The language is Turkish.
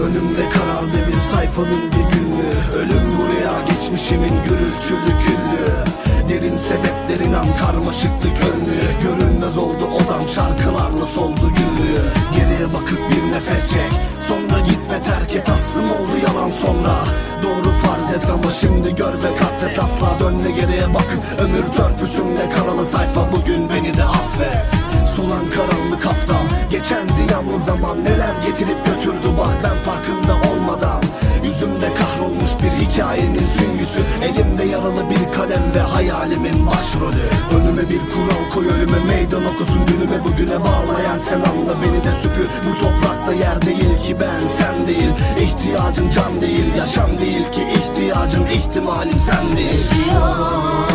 Önümde karardı bir sayfanın bir günlüğü Ölüm buraya geçmişimin gürültülü küllü Derin sebeplerin an karmaşıklı gönlü. Görünmez oldu odam şarkılarla soldu günlüğü Geriye bakıp bir nefes çek. Sonra git ve terk et. Assım oldu yalan sonra. Doğru farz et ama şimdi gör ve katlet asla Dönme geriye bakıp ömür törpüsünde karalı sayfa. Geçen ziyanlı zaman neler getirip götürdü bak ben farkında olmadan. Yüzümde kahrolmuş bir hikayenin süngüsü Elimde yaralı bir kalem ve hayalimin başrolü. Önüme bir kural koy ölüme meydan okusun Dünüme bugüne bağlayan sen anla beni de süpür. Bu toprakta yer değil ki ben sen değil. İhtiyacın can değil yaşam değil ki ihtiyacın ihtimalin sen değil. Yaşıyor